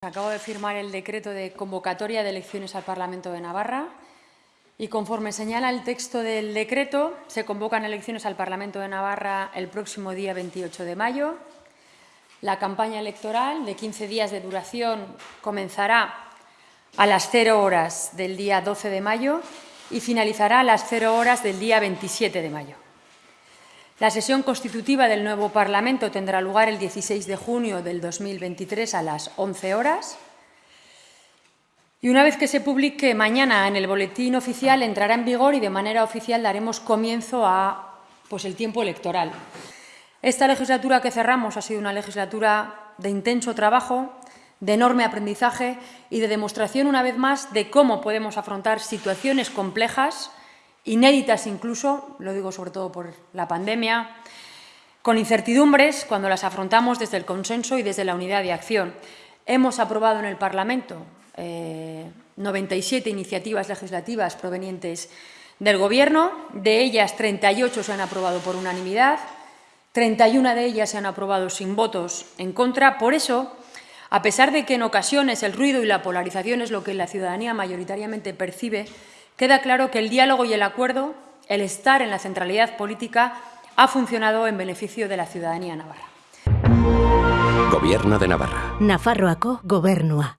Acabo de firmar el decreto de convocatoria de elecciones al Parlamento de Navarra y conforme señala el texto del decreto, se convocan elecciones al Parlamento de Navarra el próximo día 28 de mayo. La campaña electoral de 15 días de duración comenzará a las 0 horas del día 12 de mayo y finalizará a las 0 horas del día 27 de mayo. La sesión constitutiva del nuevo Parlamento tendrá lugar el 16 de junio del 2023 a las 11 horas. Y una vez que se publique mañana en el boletín oficial, entrará en vigor y de manera oficial daremos comienzo a pues, el tiempo electoral. Esta legislatura que cerramos ha sido una legislatura de intenso trabajo, de enorme aprendizaje y de demostración, una vez más, de cómo podemos afrontar situaciones complejas inéditas incluso, lo digo sobre todo por la pandemia, con incertidumbres cuando las afrontamos desde el consenso y desde la unidad de acción. Hemos aprobado en el Parlamento eh, 97 iniciativas legislativas provenientes del Gobierno, de ellas 38 se han aprobado por unanimidad, 31 de ellas se han aprobado sin votos en contra. Por eso, a pesar de que en ocasiones el ruido y la polarización es lo que la ciudadanía mayoritariamente percibe, queda claro que el diálogo y el acuerdo, el estar en la centralidad política, ha funcionado en beneficio de la ciudadanía navarra. Gobierno de Navarra. Nafarroako gobernua.